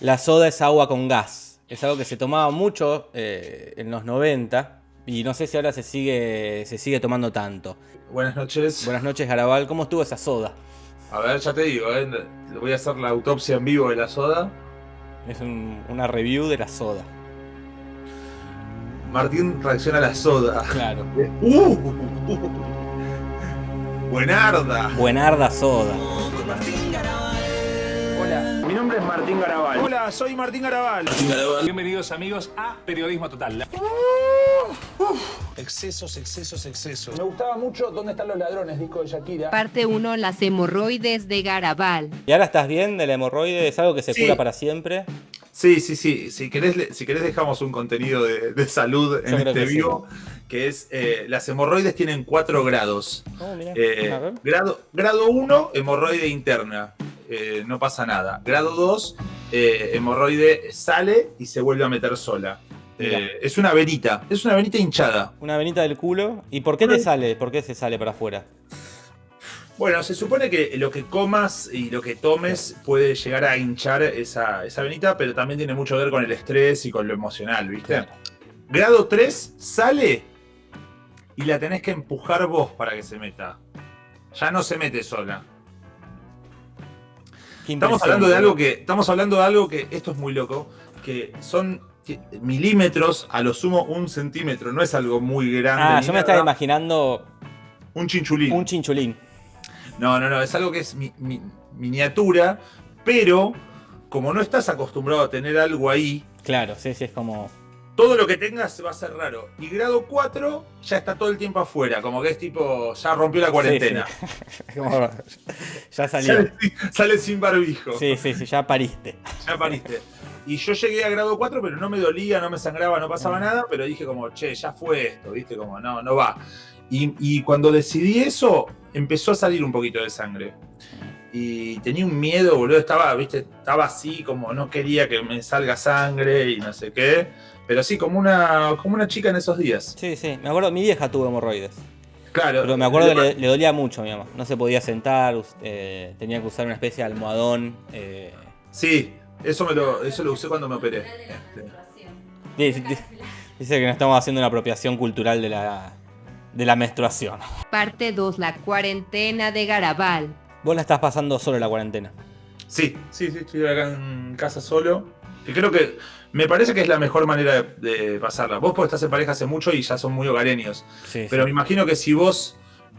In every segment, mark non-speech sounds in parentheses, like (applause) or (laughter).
La soda es agua con gas. Es algo que se tomaba mucho eh, en los 90 y no sé si ahora se sigue, se sigue tomando tanto. Buenas noches. Buenas noches, Garabal. ¿Cómo estuvo esa soda? A ver, ya te digo, eh, voy a hacer la autopsia en vivo de la soda. Es un- una review de la soda. Martín reacciona a la soda. Claro. (laughs) ¡Uh! Buenarda. Buenarda soda. Mi nombre es Martín Garabal. Hola, soy Martín Garabal. Bienvenidos amigos a Periodismo Total. Excesos, excesos, excesos. Me gustaba mucho ¿Dónde están los ladrones? Disco de Shakira. Parte 1. Las hemorroides de Garabal. ¿Y ahora estás bien de la hemorroide? ¿Es algo que se Sí. cura para siempre? Sí, sí, sí. Si querés, si querés dejamos un contenido de, de salud en este que sí. vivo, que es eh, las hemorroides tienen cuatro grados. Oh, mirá. Eh, grado 1, hemorroide interna. Eh, no pasa nada. Grado 2, eh, hemorroide sale y se vuelve a meter sola. Eh, es una venita, es una venita hinchada. Una venita del culo. ¿Y por qué te sale? ¿Por qué se sale para afuera? Bueno, se supone que lo que comas y lo que tomes puede llegar a hinchar esa, esa venita, pero también tiene mucho que ver con el estrés y con lo emocional, ¿viste? Grado 3 sale y la tenés que empujar vos para que se meta. Ya no se mete sola. Estamos hablando de algo que. Estamos hablando de algo que. Esto es muy loco. Que son milímetros, a lo sumo un centímetro. No es algo muy grande. Ah, yo me nada. estaba imaginando Un chinchulín. un chinchulín. No, no, no. Es algo que es mi- mi- miniatura. Pero como no estás acostumbrado a tener algo ahí. Claro, sí, sí, es como. Todo lo que tengas va a ser raro. Y grado 4 ya está todo el tiempo afuera. Como que es tipo. Ya rompió la cuarentena. (laughs) como- ya salió. Sale, sale sin barbijo. Sí, sí, sí, ya pariste. Ya pariste. Y yo llegué a grado 4, pero no me dolía, no me sangraba, no pasaba nada, pero dije como, che, ya fue esto, ¿viste? Como, no, no va. Y, y cuando decidí eso, empezó a salir un poquito de sangre. Y tenía un miedo, boludo, estaba, ¿viste? Estaba así, como no quería que me salga sangre y no sé qué. Pero sí, como una, como una chica en esos días. Sí, sí. Me acuerdo, mi vieja tuvo hemorroides. Claro. Pero me acuerdo que le, le dolía mucho a mi mamá. No se podía sentar, eh, tenía que usar una especie de almohadón. eh. Sí, eso, me lo, eso lo usé cuando me operé. Este, Dice, dice- dice que no estamos haciendo una apropiación cultural de la, de la menstruación. Parte 2. La cuarentena de Garabal. Vos la estás pasando solo la cuarentena. Sí, sí, sí, estoy acá en casa solo. Y creo que me parece que es la mejor manera de, de pasarla. Vos porque estás en pareja hace mucho y ya son muy hogareños. Sí, Pero sí. me imagino que si vos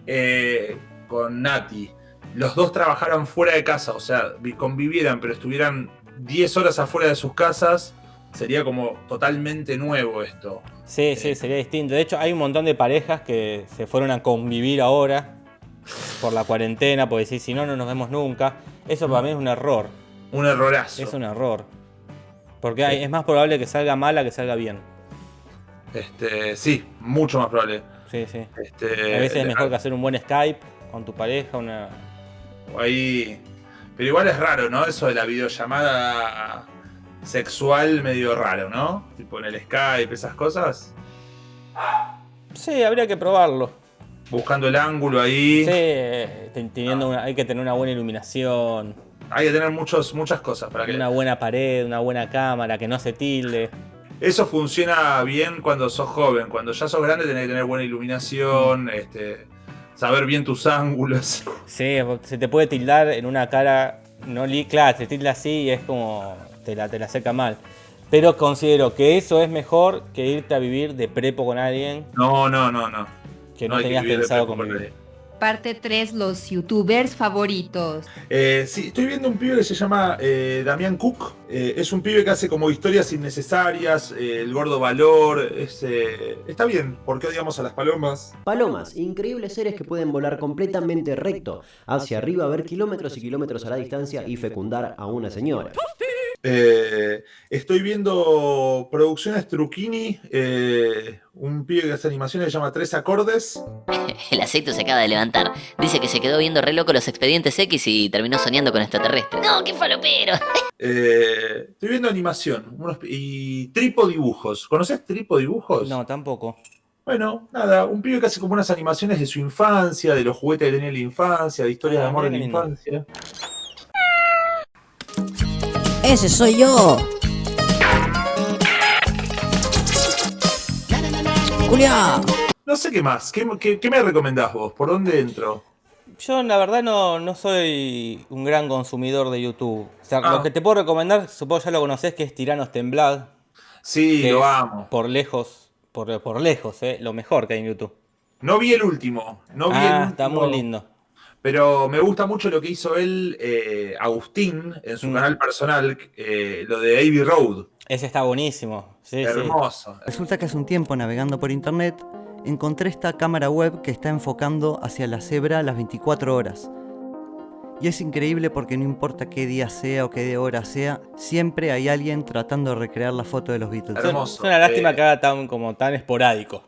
eh, con Nati, los dos trabajaran fuera de casa, o sea, vi- convivieran, pero estuvieran 10 horas afuera de sus casas, sería como totalmente nuevo esto. Sí, sí, sería distinto. De hecho, hay un montón de parejas que se fueron a convivir ahora por la cuarentena, porque decir, si no, no nos vemos nunca. Eso para mí es un error. Un errorazo. Es un error. Porque hay- es más probable que salga mala que salga bien. Este, sí, mucho más probable. Sí, sí. Este, A veces es mejor que hacer un buen Skype con tu pareja, una... Ahí. Pero igual es raro, ¿no? Eso de la videollamada sexual medio raro, ¿no? Tipo en el Skype, esas cosas. Sí, habría que probarlo. Buscando el ángulo ahí. Sí, eh, ten- teniendo una- hay que tener una buena iluminación, Hay que tener muchos, muchas cosas para que. una buena pared, una buena cámara, que no se tilde. Eso funciona bien cuando sos joven. Cuando ya sos grande tenés que tener buena iluminación, este, saber bien tus ángulos. Sí, se te puede tildar en una cara, no li claro, se tilda así y es como te la, te la seca mal. Pero considero que eso es mejor que irte a vivir de prepo con alguien No, no, no, no. que no, tenías pensado con convivir. Parte 3. Los youtubers favoritos. Eh, sí, estoy viendo un pibe que se llama eh, Damián Cook. Eh, es un pibe que hace como historias innecesarias, eh, el gordo valor. es, eh, está bien, porque odiamos a las palomas. Palomas, increíbles seres que pueden volar completamente recto hacia arriba, ver kilómetros y kilómetros a la distancia y fecundar a una señora. Eh, estoy viendo Producciones Truquini, eh, un pibe que hace animaciones que se llama Tres Acordes. (laughs) El aceito se acaba de levantar. Dice que se quedó viendo re loco los expedientes X y terminó soñando con extraterrestres. ¡No, qué falopero! (laughs) Eh, estoy viendo animación unos- y Tripo Dibujos. ¿Conoces Tripo Dibujos? No, tampoco. Bueno, nada, un pibe que hace como unas animaciones de su infancia, de los juguetes que tenía en la infancia, de historias Ah, de amor mira en la lindo. ¡Ese soy yo! ¡Julia! No sé qué más. ¿Qué, qué- qué me recomendás vos? ¿Por dónde entro? Yo la verdad no, no soy un gran consumidor de YouTube. O sea, Ah. lo que te puedo recomendar, supongo ya lo conocés, que es Tiranos Temblad. Sí, que lo es amo. Por lejos, por, por lejos, eh, lo mejor que hay en YouTube. No vi el último. No vi el ah, último. está muy lindo. Pero me gusta mucho lo que hizo él, eh, Agustín, en su Mm. canal personal, eh, lo de Abbey Road. Ese está buenísimo. Sí, sí. Hermoso. Resulta que hace un tiempo navegando por internet encontré esta cámara web que está enfocando hacia la cebra las 24 horas. Y es increíble porque no importa qué día sea o qué hora sea, siempre hay alguien tratando de recrear la foto de los Beatles. Hermoso. Es una lástima Eh, que haga tan, como tan esporádico.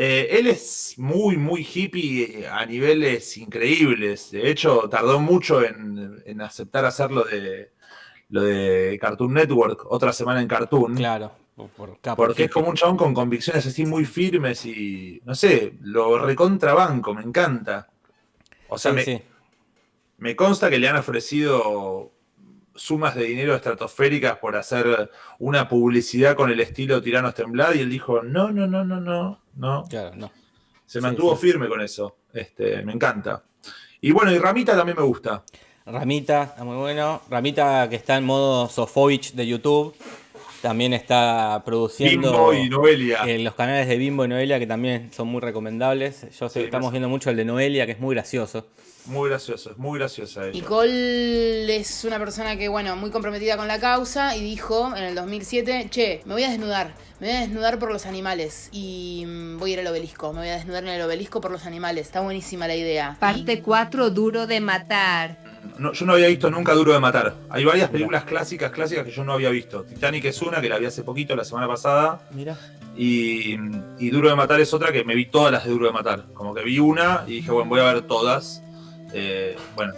Eh, él es muy, muy hippie a niveles increíbles. De hecho, tardó mucho en, en aceptar hacer lo de, lo de Cartoon Network, otra semana en Cartoon. Claro. por- Porque es como un chabón con convicciones así muy firmes y, no sé, lo recontrabanco, me encanta. O sea, Sí, me, sí. me consta que le han ofrecido sumas de dinero estratosféricas por hacer una publicidad con el estilo Tiranos Temblad y él dijo, no, no, no, no, no, no. Claro, no. Se Sí, mantuvo sí. firme con eso. Este, me encanta. Y bueno, y Ramita también me gusta. Ramita, está muy bueno. Ramita que está en modo Sofovich de YouTube. También está produciendo Bimbo y Noelia. eh, los canales de Bimbo y Noelia que también son muy recomendables. Yo sé, Sí, estamos viendo mucho el de Noelia, que es muy gracioso. Muy gracioso, es muy graciosa ella. Nicole es una persona que, bueno, muy comprometida con la causa y dijo en el 2007, che, me voy a desnudar, me voy a desnudar por los animales y mm, voy a ir al obelisco, me voy a desnudar en el obelisco por los animales. Está buenísima la idea. Parte 4 Duro de Matar. No, yo no había visto nunca Duro de Matar. Hay varias películas clásicas, clásicas que yo no había visto. Titanic es una, que la vi hace poquito, la semana pasada. Mira. Y, y Duro de Matar es otra que me vi todas las de Duro de Matar. Como que vi una y dije, bueno, voy a ver todas. Eh, bueno,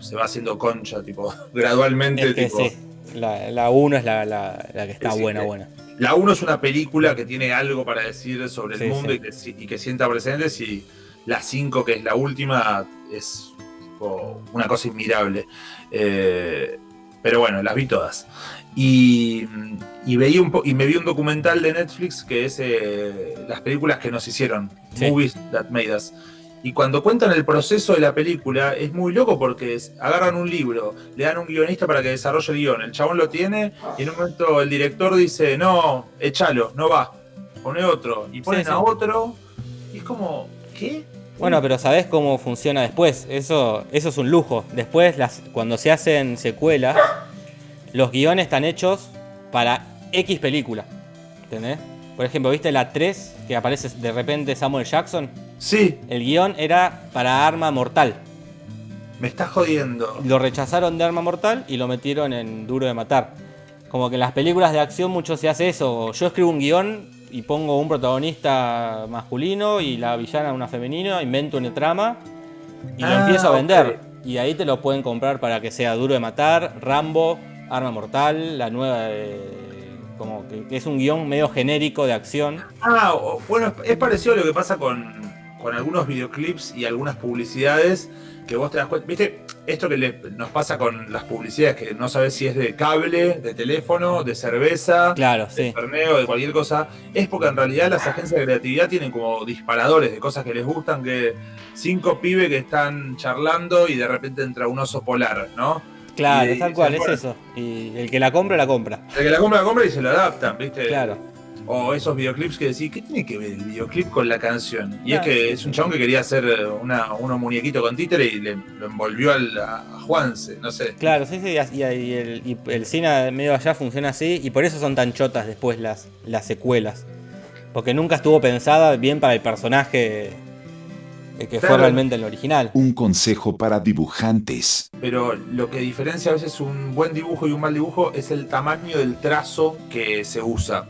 se va haciendo concha, tipo, (laughs) gradualmente. Es que tipo, sí. La 1 es la, la- la que está buena, sí. buena. La 1 es una película que tiene algo para decir sobre el Sí, mundo sí. Y, que, si- y que sienta presentes. Y la 5, que es la última, es tipo, una cosa inmirable. Eh, pero bueno, las vi todas. Y, y, veí un po- y me vi un documental de Netflix que es eh, las películas que nos hicieron, Sí. Movies That Made Us. Y cuando cuentan el proceso de la película, es muy loco porque es- agarran un libro, le dan un guionista para que desarrolle el guion, el chabón lo tiene y en un momento el director dice, no, échalo, no va, pone otro, y ponen Sí, a otro, y es como, ¿qué? Bueno, pero ¿sabés cómo funciona después? Eso, eso es un lujo. Después, las, cuando se hacen secuelas, los guiones están hechos para X película. ¿Entendés? Por ejemplo, ¿viste la 3 que aparece de repente Samuel Jackson? Sí, El guion era para Arma Mortal. me está jodiendo. Lo rechazaron de Arma Mortal y lo metieron en Duro de Matar. Como que en las películas de acción mucho se hace eso. Yo escribo un guion y pongo un protagonista masculino y la villana una femenina, invento una trama y lo Ah, empiezo a vender. Y ahí te lo pueden comprar para que sea Duro de Matar, Rambo, Arma Mortal, la nueva de- Como que es un guion medio genérico de acción. Ah, bueno, es parecido a lo que pasa con, con algunos videoclips y algunas publicidades que vos te das cuenta. ¿Viste? Esto que le- nos pasa con las publicidades, que no sabes si es de cable, de teléfono, de cerveza, Claro, de sí. torneo, de cualquier cosa. Es porque en realidad las agencias de creatividad tienen como disparadores de cosas que les gustan, que cinco pibes que están charlando y de repente entra un oso polar, ¿no? Claro, Y- tal cual, es eso. Y el que la compra, la compra. El que la compra, la compra y se lo adaptan, ¿viste? Claro. O esos videoclips que decís, ¿qué tiene que ver el videoclip con la canción? Y es que sí, es un chabón que quería hacer eh, una, unos muñequitos con títere y le, lo envolvió al, a, a Juanse, no sé. Claro, sí, sí, y, y el, y el cine medio allá funciona así y por eso son tan chotas después las, las secuelas. Porque nunca estuvo pensada bien para el personaje eh, que fue realmente el original. Un consejo para dibujantes. Pero lo que diferencia a veces un buen dibujo y un mal dibujo es el tamaño del trazo que se usa.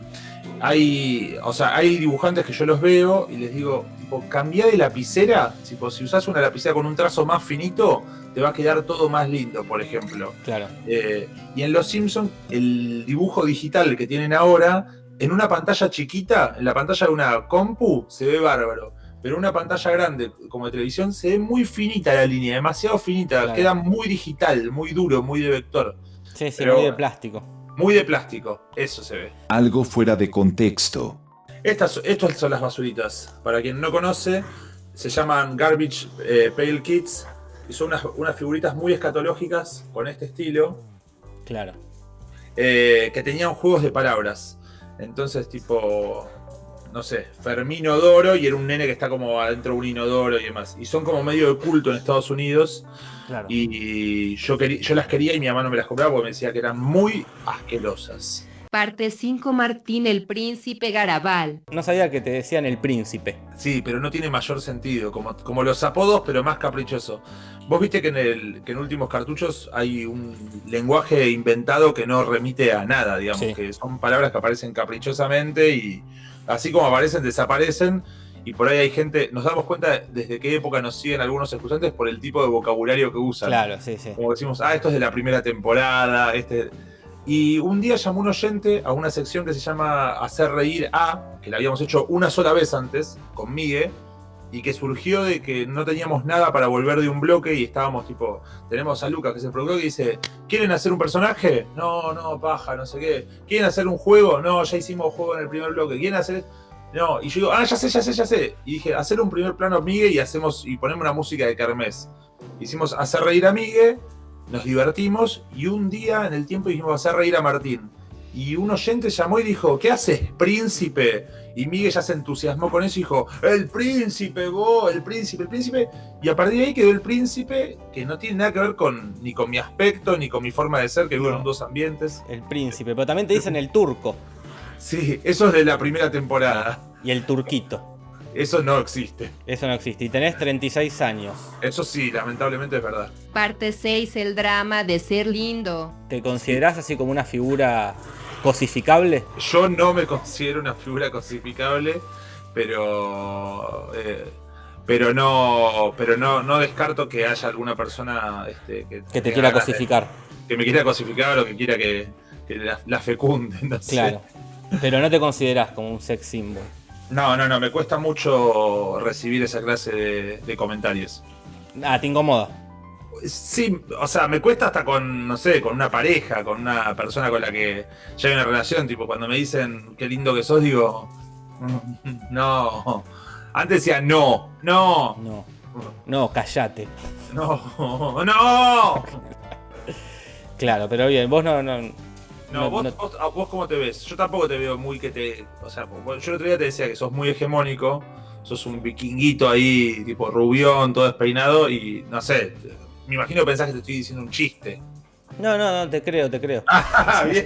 Hay, o sea, hay dibujantes que yo los veo y les digo, tipo, cambia de lapicera, tipo, si usas una lapicera con un trazo más finito, te va a quedar todo más lindo, por ejemplo. Claro. Eh, y en Los Simpsons, el dibujo digital que tienen ahora, en una pantalla chiquita, en la pantalla de una compu, se ve bárbaro. Pero en una pantalla grande, como de televisión, se ve muy finita la línea, demasiado finita, Claro. queda muy digital, muy duro, muy de vector. Sí, sí, Pero- muy de plástico. Muy de plástico, eso se ve. Algo fuera de contexto. Estas, estas son las basuritas. Para quien no conoce, se llaman Garbage eh, Pail Kits. Y son unas, unas figuritas muy escatológicas con este estilo. Claro. eh, que tenían juegos de palabras. Entonces, tipo, no sé, Fermín Odoro y era un nene que está como adentro de un inodoro y demás. Y son como medio de culto en Estados Unidos. Claro. Y yo, quería, yo las quería y mi mamá no me las compraba porque me decía que eran muy asquerosas. Parte 5 Martín el Príncipe Garabal. No sabía que te decían el príncipe. Sí, pero no tiene mayor sentido, como, como los apodos, pero más caprichoso. Vos viste que en, el, que en últimos cartuchos hay un lenguaje inventado que no remite a nada, digamos, Sí. que son palabras que aparecen caprichosamente y así como aparecen, desaparecen. Y por ahí hay gente, nos damos cuenta desde qué época nos siguen algunos escuchantes por el tipo de vocabulario que usan. Claro, sí, sí. Como decimos, ah, esto es de la primera temporada, este. Y un día llamó un oyente a una sección que se llama Hacer Reír a, que la habíamos hecho una sola vez antes, con Migue, y que surgió de que no teníamos nada para volver de un bloque y estábamos tipo, tenemos a Lucas, que es el productor, que dice, ¿quieren hacer un personaje? No, no, paja, no sé qué. ¿Quieren hacer un juego? No, ya hicimos juego en el primer bloque. ¿Quieren hacer...? No, y yo digo, ah, ya sé, ya sé, ya sé. Y dije, hacer un primer plano Migue y hacemos y ponemos una música de Kermés. Hicimos hacer reír a Migue, nos divertimos y un día en el tiempo dijimos hacer reír a Martín. Y un oyente llamó y dijo, ¿qué haces, príncipe? Y Miguel ya se entusiasmó con eso y dijo, el príncipe, vos, el príncipe, el príncipe. Y a partir de ahí quedó el príncipe, que no tiene nada que ver con ni con mi aspecto, ni con mi forma de ser, que vivo en dos ambientes. El príncipe. Pero también te dicen el turco Sí, eso es de la primera temporada. y el turquito. Eso no existe. Eso no existe. Y tenés 36 años. Eso sí, lamentablemente es verdad. Parte 6 El drama de ser lindo. ¿Te considerás así como una figura cosificable? Yo no me considero una figura cosificable, pero eh, pero no pero no, no descarto que haya alguna persona este, que, Que te quiera de- cosificar. que me quiera cosificar o que quiera que, que la, la fecunde. No, sé. Claro. Pero no te considerás como un sex symbol. No, no, no, me cuesta mucho recibir esa clase de, de comentarios. Ah, te incomoda. Sí, o sea, me cuesta hasta con, no sé, con una pareja, con una persona con la que ya hay una relación, tipo, cuando me dicen qué lindo que sos, digo, "Mm, no. Antes decía no, no, No. No, callate. no, (laughs) no. Claro, pero bien, vos no. no, No, no- vos, no- vos, vos cómo te ves? Yo tampoco te veo muy que te. O sea, yo el otro día te decía que sos muy hegemónico, sos un vikinguito ahí, tipo rubión, todo despeinado, y no sé, me imagino que pensás que te estoy diciendo un chiste. no, no, no, te creo, te creo. (laughs) ¡Ah, bien!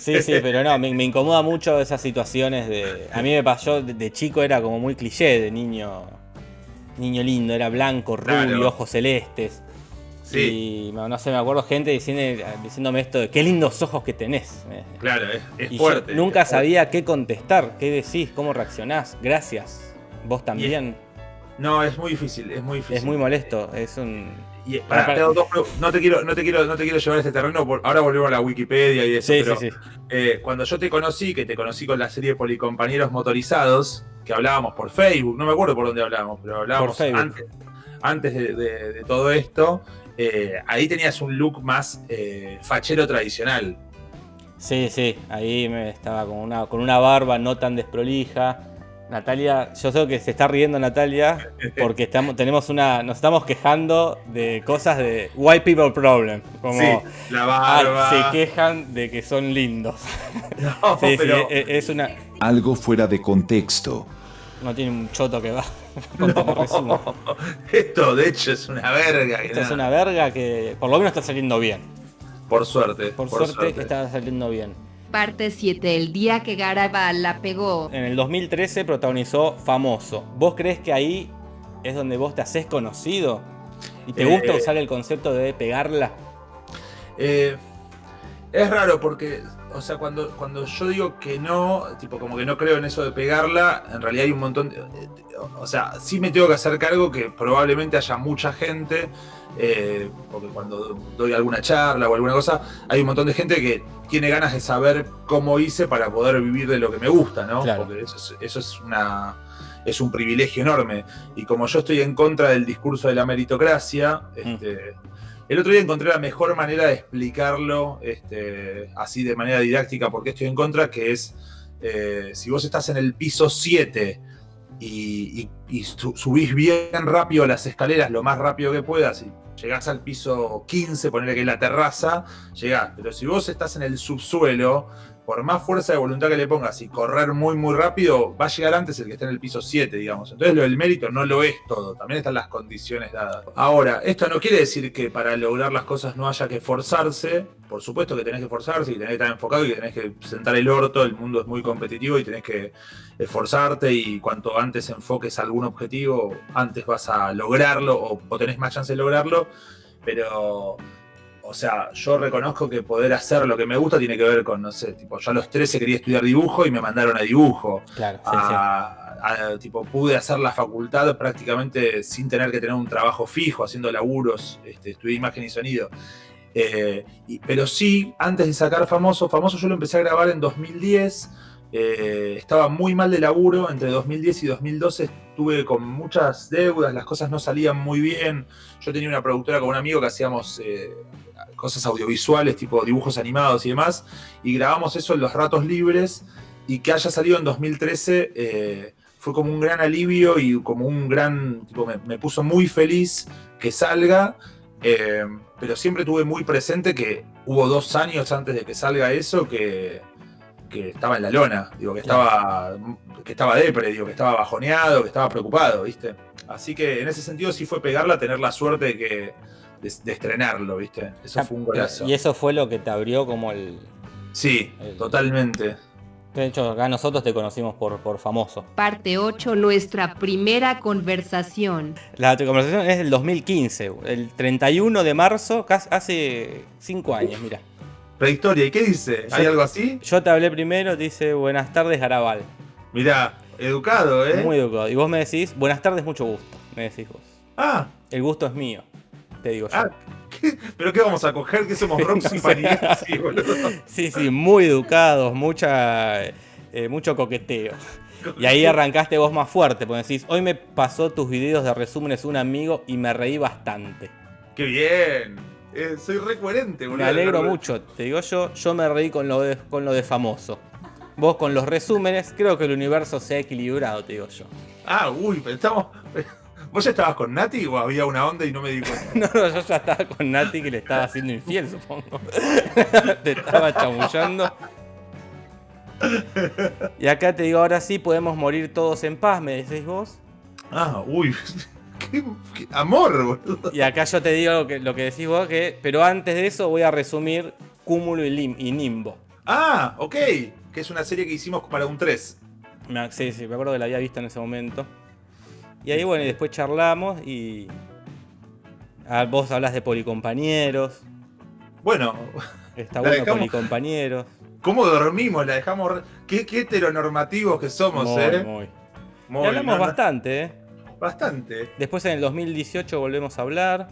Sí, sí, pero no, me, me incomoda mucho esas situaciones de. A mí me pasó, de, de chico era como muy cliché de niño. Niño lindo, era blanco, rubio, Claro. ojos celestes. Sí, Y no, no sé, me acuerdo gente diciendo, diciéndome esto de qué lindos ojos que tenés. Me- claro, es, es y yo fuerte. nunca es fuerte. sabía qué contestar, qué decís, cómo reaccionás. Gracias. Vos también. No, es muy difícil, es muy difícil. Es muy molesto. Es un. Y, Para- dos pre- no, te quiero, no, te quiero, no te quiero llevar a este terreno, por- ahora volvemos a la Wikipedia y eso, Sí, pero sí, sí. eh, cuando yo te conocí, que te conocí con la serie Policompañeros Motorizados, que hablábamos por Facebook, no me acuerdo por dónde hablábamos, pero hablábamos antes, antes de, de- de todo esto, eh, ahí tenías un look más eh, fachero tradicional. Sí, sí, ahí me estaba con una, con una barba no tan desprolija. Natalia, yo sé que se está riendo Natalia (laughs) porque estamos, tenemos una, nos estamos quejando de cosas de white people problem. Como sí, la ah, barba. se quejan de que son lindos. (laughs) No, Sí, sí, pero- e- es una. Algo fuera de contexto. No tiene un choto que va. (laughs) con resumo. Esto, de hecho, es una verga. Esto es una verga que por lo menos está saliendo bien. Por suerte. Por, suerte, está saliendo bien. Parte 7 El día que Garabal la pegó. En el 2013 protagonizó Famoso. ¿Vos crees que ahí es donde vos te haces conocido? ¿Y te Eh, gusta usar el concepto de pegarla? Eh, es raro porque, o sea, cuando, cuando yo digo que no, tipo como que no creo en eso de pegarla, en realidad hay un montón de... eh, O sea, sí me tengo que hacer cargo que probablemente haya mucha gente, eh, porque cuando doy alguna charla o alguna cosa, hay un montón de gente que tiene ganas de saber cómo hice para poder vivir de lo que me gusta, ¿no? Claro. Porque eso es, eso es una... Es un privilegio enorme. Y como yo estoy en contra del discurso de la meritocracia, este, El otro día encontré la mejor manera de explicarlo este, así de manera didáctica porque estoy en contra, que es eh, si vos estás en el piso 7 y, y- y su- subís bien rápido las escaleras, lo más rápido que puedas, y llegás al piso 15, ponerle que la terraza, llegás. Pero si vos estás en el subsuelo, por más fuerza de voluntad que le pongas y correr muy, muy rápido, va a llegar antes el que está en el piso 7, digamos. Entonces lo del mérito no lo es todo, también están las condiciones dadas. Ahora, esto no quiere decir que para lograr las cosas no haya que forzarse. Por supuesto que tenés que forzarse y tenés que estar enfocado y que tenés que sentar el orto, el mundo es muy competitivo y tenés que esforzarte y cuanto antes enfoques algún objetivo, antes vas a lograrlo o, o tenés más chance de lograrlo. Pero o sea, yo reconozco que poder hacer lo que me gusta tiene que ver con, no sé, tipo, yo a los 13 quería estudiar dibujo y me mandaron a dibujo. Claro, sí, A- a- tipo, pude hacer la facultad prácticamente sin tener que tener un trabajo fijo, haciendo laburos, este, estudié imagen y sonido. Eh, y- pero sí, antes de sacar Famoso, Famoso yo lo empecé a grabar en 2010. Eh, estaba muy mal de laburo, entre 2010 y 2012 estuve con muchas deudas, las cosas no salían muy bien. Yo tenía una productora con un amigo que hacíamos eh, cosas audiovisuales, tipo dibujos animados y demás, y grabamos eso en los ratos libres, y que haya salido en 2013 eh, fue como un gran alivio y como un gran, tipo, me, me puso muy feliz que salga, pero siempre tuve muy presente que hubo dos años antes de que salga eso que, que estaba en la lona, digo, que estaba, que estaba depre, digo, que estaba bajoneado, que estaba preocupado, ¿viste? Así que en ese sentido sí fue pegarla, tener la suerte de que de, de estrenarlo, ¿viste? Eso fue un golazo. Y eso fue lo que te abrió como el. Sí, totalmente. De hecho, acá nosotros te conocimos por, por famoso. Parte 8, nuestra primera conversación. La conversación es del 2015, el 31 de marzo, casi hace 5 años, mira. Prehistoria, ¿y qué dice? ¿Hay Yo- algo así? Yo te hablé primero, dice buenas tardes, Garabal. Mirá, educado, ¿eh? Muy educado. Y vos me decís, buenas tardes, mucho gusto. Me decís vos. Ah, El gusto es mío, te digo yo. ah, ¿qué? ¿pero qué vamos a coger? ¿Que somos (laughs) Robson Paniagua, boludo? Sí, sí, muy educados, mucha, eh, mucho coqueteo. Y ahí arrancaste vos más fuerte, porque decís, hoy me pasó tus videos de resúmenes un amigo y me reí bastante. ¡Qué bien! Eh, soy re coherente, boludo. Me alegro mucho, te digo yo, yo me reí con lo de, con lo de famoso. Vos con los resúmenes, creo que el universo se ha equilibrado, te digo yo. Ah, uy, pero estamos... (laughs) ¿Vos ya estabas con Nati o había una onda y no me di cuenta? (laughs) No, no, yo ya estaba con Nati que le estaba haciendo infiel, supongo. (laughs) te estaba chamullando. Y acá te digo, ahora sí podemos morir todos en paz, me decís vos. Ah, uy. Qué, qué amor, boludo. Y acá yo te digo lo que, lo que decís vos, que, pero antes de eso voy a resumir Cúmulo y, Lim- y Nimbo. Ah, ok. Que es una serie que hicimos para un 3. Me- Sí, sí, me acuerdo que la había visto en ese momento. Y ahí, bueno, y después charlamos y. ah, vos hablas de policompañeros. Bueno, Está bueno dejamos- policompañeros. ¿cómo dormimos? La dejamos... Qué, qué heteronormativos que somos, Muy, ¿eh? muy. Muy, Y hablamos no, bastante, ¿eh? Bastante. Después en el 2018 volvemos a hablar.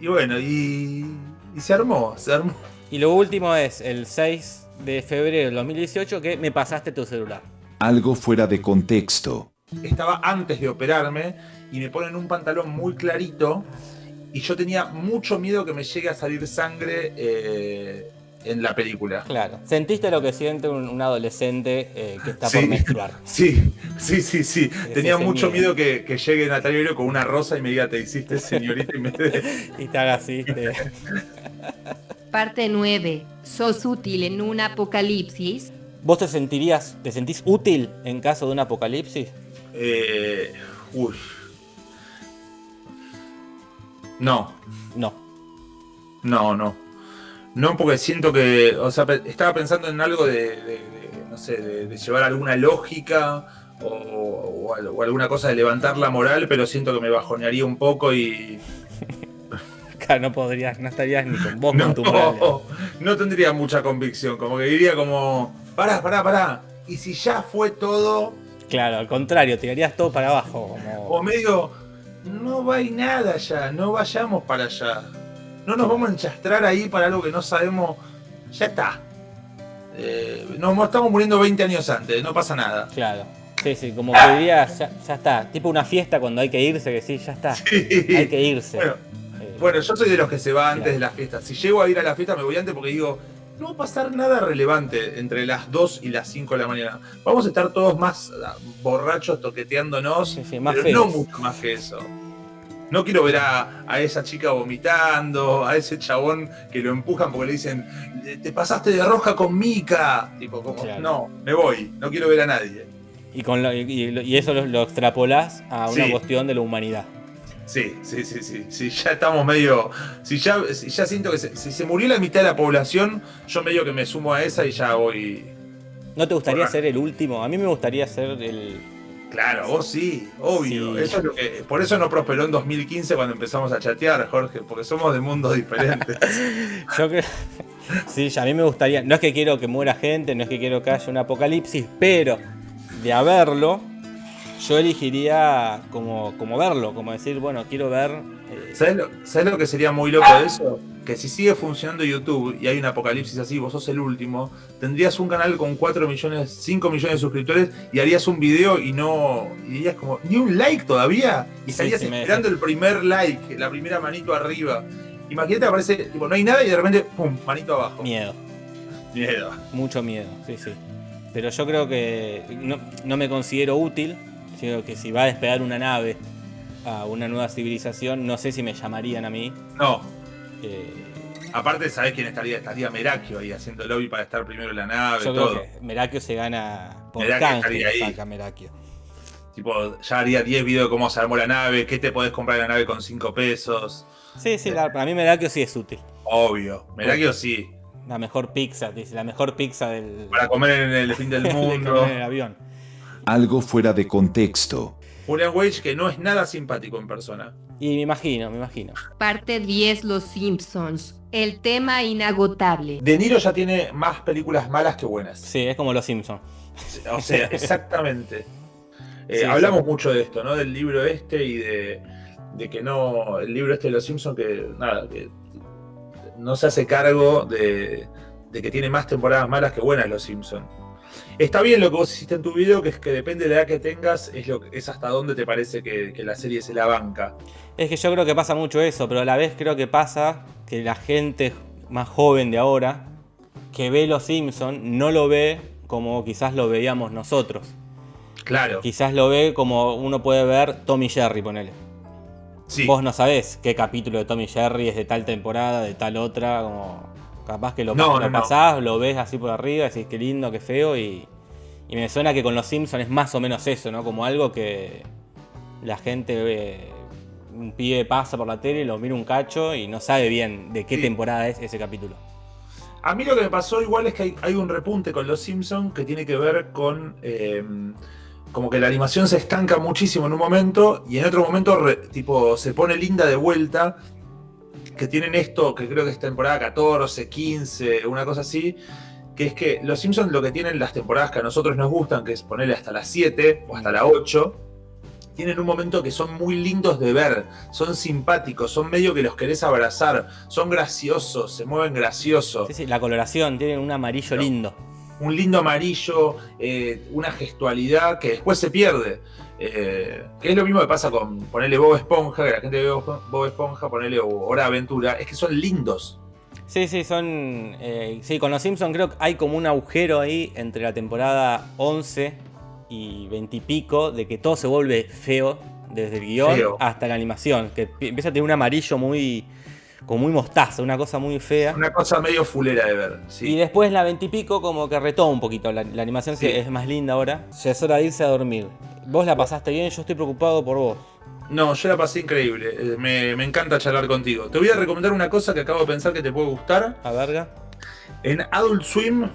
Y bueno, y... Y se armó, se armó. Y lo último es el 6 de febrero del 2018 que me pasaste tu celular. Algo fuera de contexto. estaba antes de operarme y me ponen un pantalón muy clarito y yo tenía mucho miedo que me llegue a salir sangre eh, en la película. Claro. ¿Sentiste lo que siente un, un adolescente eh, que está Sí. por menstruar? (laughs) Sí, sí, sí, sí. Tenía mucho miedo. miedo que, que llegue Natalia Oreiro con una rosa y me diga, te hiciste señorita y me (laughs) Y te haga así. (laughs) te- Parte 9, sos útil en un apocalipsis. ¿Vos te sentirías, te sentís útil en caso de un apocalipsis? Eh, uy. No, No. no, no. No, porque siento que, o sea, estaba pensando en algo de, de- de, no sé, de, de llevar alguna lógica o, o al- o alguna cosa de levantar la moral, pero siento que me bajonearía un poco y (laughs) Claro, no podrías, no estarías ni con vos (laughs) no, con tu moral. (laughs) no tendría mucha convicción, como que diría como, pará, pará, pará, y si ya fue todo, Claro, al contrario, tirarías todo para abajo. Como... o medio, no va y nada ya, no vayamos para allá, no nos vamos a enchastrar ahí para algo que no sabemos, ya está. Eh, nos estamos muriendo 20 años antes, no pasa nada. Claro. Sí, sí, como que dirías, ya, ya está. Tipo una fiesta cuando hay que irse, que sí, ya está. Hay que irse. Bueno, Eh, Bueno, yo soy de los que se va antes de la fiesta. Si llego a ir a la fiesta, me voy antes porque digo, no va a pasar nada relevante entre las 2 y las 5 de la mañana. Vamos a estar todos más ah, borrachos, toqueteándonos, Sí, sí, más pero no mucho más que eso. No quiero ver a, a esa chica vomitando, a ese chabón que lo empujan porque le dicen, te pasaste de rosca con Mika. Tipo, como, Claro. no, me voy, no quiero ver a nadie. Y, con lo- y, eso lo, lo extrapolás a una Sí. cuestión de la humanidad. Sí, sí, sí, sí. Si ya estamos medio. Si ya, si ya siento que se, si se murió la mitad de la población, yo medio que me sumo a esa y ya voy. ¿No te gustaría ser el último? A mí me gustaría ser el. Claro, vos sí, obvio. Sí. Eso es lo que, por eso no prosperó en 2015 cuando empezamos a chatear, Jorge, porque somos de mundos diferentes. (laughs) Yo creo. Sí, a mí me gustaría. No es que quiero que muera gente, no es que quiero que haya un apocalipsis, pero de haberlo, yo elegiría como, como verlo, como decir, bueno, quiero ver. ¿Sabes lo, sabés lo que sería muy loco de eso? Que si sigue funcionando YouTube y hay un apocalipsis así, vos sos el último, tendrías un canal con 4 millones, 5 millones de suscriptores y harías un video y no. Y dirías como, ni un like todavía. Y estarías sí, esperando el primer like, la primera manito arriba. Imagínate, aparece, tipo, no hay nada y de repente, pum, manito abajo. miedo. Miedo. Mucho miedo, sí, sí. Pero yo creo que no, no me considero útil. Sino que si va a despegar una nave a una nueva civilización, no sé si me llamarían a mí. No. Eh, Aparte, ¿sabés quién estaría? Estaría Merakio ahí haciendo lobby para estar primero en la nave, yo todo. creo que Merakio se gana por Merakio canje, estaría lo ahí. saca Merakio. Tipo, ya haría 10 videos de cómo se armó la nave, qué te podés comprar en la nave con 5 pesos. Sí, sí, la- para mí Merakio sí es útil. Obvio. Merakio sí. La mejor pizza, dice, la mejor pizza del, Para comer en el fin del (laughs) de mundo. comer en el avión. Algo fuera de contexto. Julian Wage, que no es nada simpático en persona. Y me imagino, me imagino. Parte 10 Los Simpsons. El tema inagotable. De Niro ya tiene más películas malas que buenas. Sí, es como los Simpsons. O sea, (laughs) exactamente. Eh, Sí, hablamos sí. mucho de esto, ¿no? Del libro este y de, de que no. El libro este de los Simpsons, que nada, que no se hace cargo de, de que tiene más temporadas malas que buenas los Simpsons. Está bien lo que vos hiciste en tu video, que es que depende de la edad que tengas, es, lo, es hasta dónde te parece que, que la serie se la banca. Es que yo creo que pasa mucho eso, pero a la vez creo que pasa que la gente más joven de ahora, que ve los Simpsons, no lo ve como quizás lo veíamos nosotros. Claro. Quizás lo ve como uno puede ver Tommy Jerry, ponele. Sí. Vos no sabés qué capítulo de Tommy Jerry es de tal temporada, de tal otra, como capaz que lo, No, lo no, no. pasás, lo ves así por arriba, decís qué lindo, qué feo, y, y me suena que con los Simpsons es más o menos eso, ¿no? Como algo que la gente ve, un pibe pasa por la tele, lo mira un cacho y no sabe bien de qué Sí. temporada es ese capítulo. A mí lo que me pasó igual es que hay, hay un repunte con los Simpsons que tiene que ver con eh, como que la animación se estanca muchísimo en un momento y en otro momento re- tipo se pone linda de vuelta. Que tienen esto, que creo que es temporada 14, 15, una cosa así. Que es que los Simpsons lo que tienen las temporadas que a nosotros nos gustan, que es ponerle hasta las 7 o hasta la 8, tienen un momento que son muy lindos de ver, son simpáticos, son medio que los querés abrazar, son graciosos, se mueven graciosos Sí, sí, la coloración, tiene un amarillo lindo. un lindo amarillo, eh, una gestualidad que después se pierde. Eh, que es lo mismo que pasa con ponerle Bob Esponja, que la gente ve Bob Esponja, ponerle Hora Aventura, es que son lindos. Sí, sí, son. eh, sí, con los Simpsons creo que hay como un agujero ahí entre la temporada 11 y 20 y pico de que todo se vuelve feo, desde el guion Feo. hasta la animación. Que pi- empieza a tener un amarillo muy. Como muy mostaza, una cosa muy fea. Una cosa medio fulera de ver. Y después la 20 y pico como que retoma un poquito. La, la animación Sí. es más linda ahora. Ya es hora de irse a dormir. Vos la pasaste bien, yo estoy preocupado por vos. No, yo la pasé increíble. Eh, Me, me encanta charlar contigo. Te voy a recomendar una cosa que acabo de pensar que te puede gustar. A verga. En Adult Swim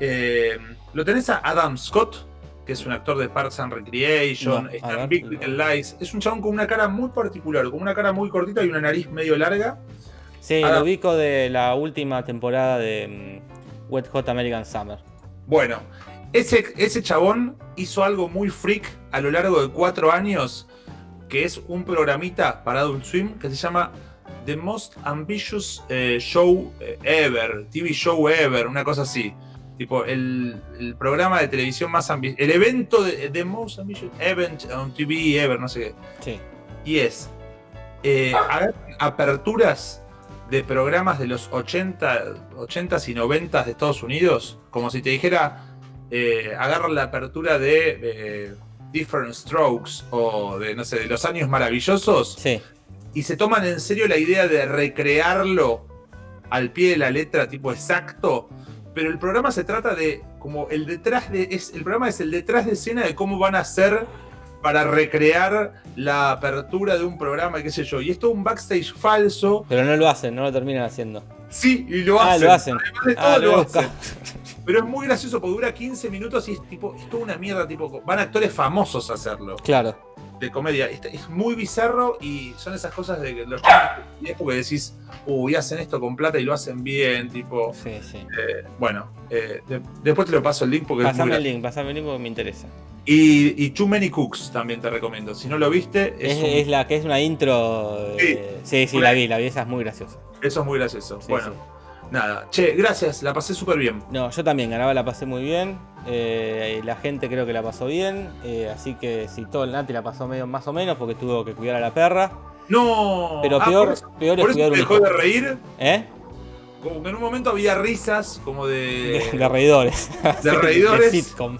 eh, lo tenés a Adam Scott, que es un actor de Parks and Recreation, No, está en Big. Little Lies. Es un chabón con una cara muy particular, con una cara muy cortita y una nariz medio larga. Sí, Ahora- lo ubico de la última temporada de mm, Wet Hot American Summer. Bueno, ese, ese chabón hizo algo muy freak a lo largo de cuatro años, que es un programita para Adult Swim que se llama The Most Ambitious eh, Show Ever, TV Show Ever, una cosa así. Tipo, el, el programa de televisión más ambicioso, el evento de The Most Ambitious Event on TV Ever, no sé qué. Sí. Y es eh, aperturas de programas de los 80, 80s y 90s de Estados Unidos, como si te dijera, eh, agarran la apertura de eh, Different Strokes o de, no sé, de los años maravillosos Sí. y se toman en serio la idea de recrearlo al pie de la letra, tipo exacto. Pero el programa se trata de como el detrás de. Es, el programa es el detrás de escena de cómo van a hacer para recrear la apertura de un programa, qué sé yo. Y esto es un backstage falso. Pero no lo hacen, no lo terminan haciendo. Sí, y lo Ah, hacen. lo hacen. Además de todo, Ah, lo lo hacen. Pero es muy gracioso porque dura 15 minutos y es tipo, es toda una mierda, tipo, van actores famosos a hacerlo. Claro. De comedia. Es, es muy bizarro y son esas cosas de que los que decís, uy, hacen esto con plata y lo hacen bien, tipo. Sí, sí. eh, bueno, eh, de- después te lo paso el link porque es muy Pasame el link, pasame el link porque me interesa. Y, y Too Many Cooks también te recomiendo. Si no lo viste, es Es, un- es la que es una intro. eh, sí, sí, la vi, la vi, esa es muy graciosa. eso es muy gracioso. Sí, bueno, sí. nada. Che, gracias, la pasé súper bien. No, yo también, ganaba, la pasé muy bien. Eh, la gente creo que la pasó bien. eh, así que si todo el Nati la pasó medio más o menos porque tuvo que cuidar a la perra. No. Pero Ah, peor, por eso- peor es por eso cuidar te dejó de reír. ¿Eh? Como que en un momento había risas, como de. De, (laughs) de reidores. De (laughs) reidores. De sitcom.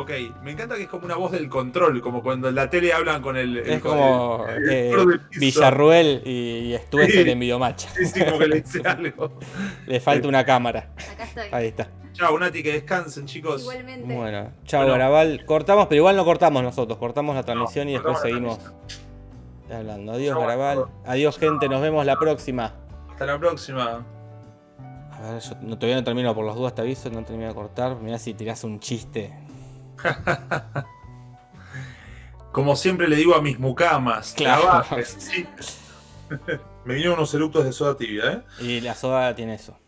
Ok, me encanta que es como una voz del control, como cuando en la tele hablan con el. el- Es como el- el eh. Villarruel y, y Stuessel Sí. en Videomatch. Sí, sí, como que le dice (laughs) algo. Le falta una cámara. Acá estoy. Ahí está. Chao, Nati, que descansen, chicos. Igualmente. Bueno, chao Bueno. Garabal. Cortamos, pero igual no cortamos nosotros. Cortamos la transmisión y después seguimos hablando. Adiós, Garabal. Adiós, gente. Nos vemos la próxima. Hasta la próxima. A ver, yo no, todavía no termino por las dudas, te aviso. No termino de cortar. Mirá si tirás un chiste. (laughs) Como siempre le digo a mis mucamas, Claro. trabajes, sí. (laughs) Me vinieron unos eructos de soda tibia, ¿eh? Y la soda tiene eso.